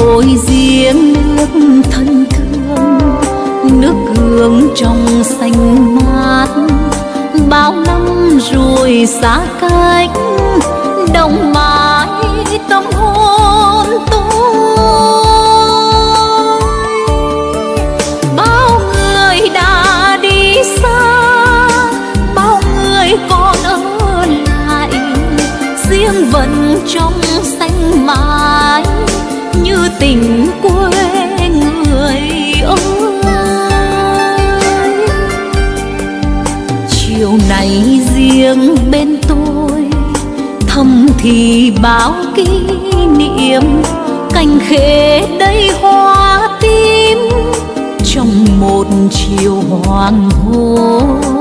ôi riêng nước thân thương, nước hương trong xanh mát. Bao năm rồi xa cách, đồng mãi tâm hồn tôi. Bao người đã đi xa, bao người còn ở lại, riêng vẫn trong xanh mát. Này riêng bên tôi. Thầm thì bao kỷ niệm, cành khế đầy hoa tím. Trong một chiều hoàng hôn